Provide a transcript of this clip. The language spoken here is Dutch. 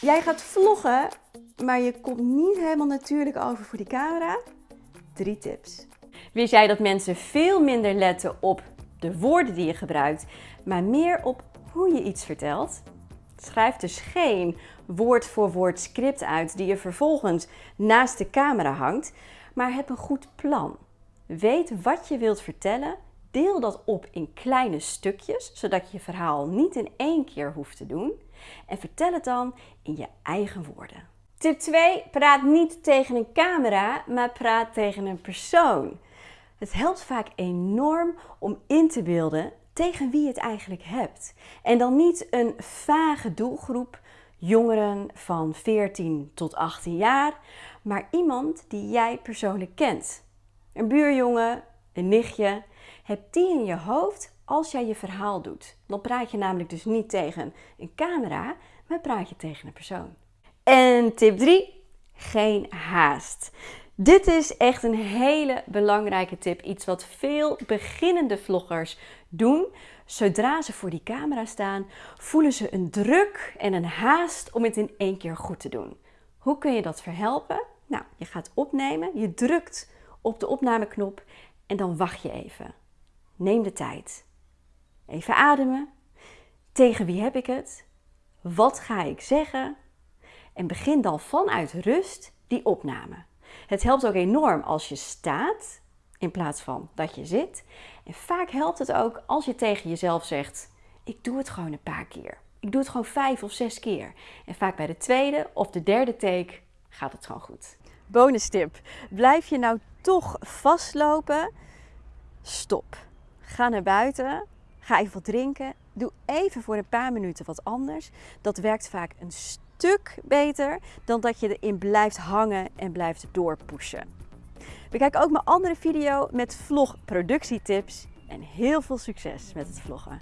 Jij gaat vloggen, maar je komt niet helemaal natuurlijk over voor die camera? Drie tips. Wist jij dat mensen veel minder letten op de woorden die je gebruikt, maar meer op hoe je iets vertelt? Schrijf dus geen woord voor woord script uit die je vervolgens naast de camera hangt, maar heb een goed plan. Weet wat je wilt vertellen, deel dat op in kleine stukjes, zodat je je verhaal niet in één keer hoeft te doen. En vertel het dan in je eigen woorden. Tip 2. Praat niet tegen een camera, maar praat tegen een persoon. Het helpt vaak enorm om in te beelden tegen wie je het eigenlijk hebt. En dan niet een vage doelgroep, jongeren van 14 tot 18 jaar, maar iemand die jij persoonlijk kent. Een buurjongen, een nichtje. Heb die in je hoofd als jij je verhaal doet. Dan praat je namelijk dus niet tegen een camera, maar praat je tegen een persoon. En tip 3, geen haast. Dit is echt een hele belangrijke tip. Iets wat veel beginnende vloggers doen. Zodra ze voor die camera staan, voelen ze een druk en een haast om het in één keer goed te doen. Hoe kun je dat verhelpen? Nou, je gaat opnemen, je drukt op de opnameknop en dan wacht je even. Neem de tijd. Even ademen. Tegen wie heb ik het? Wat ga ik zeggen? En begin dan vanuit rust die opname. Het helpt ook enorm als je staat in plaats van dat je zit. En vaak helpt het ook als je tegen jezelf zegt: Ik doe het gewoon een paar keer. Ik doe het gewoon vijf of zes keer. En vaak bij de tweede of de derde take gaat het gewoon goed. Bonus tip: blijf je nou toch vastlopen? Stop. Ga naar buiten. Ga even wat drinken. Doe even voor een paar minuten wat anders. Dat werkt vaak een stuk beter dan dat je erin blijft hangen en blijft doorpushen. Bekijk ook mijn andere video met vlogproductietips en heel veel succes met het vloggen.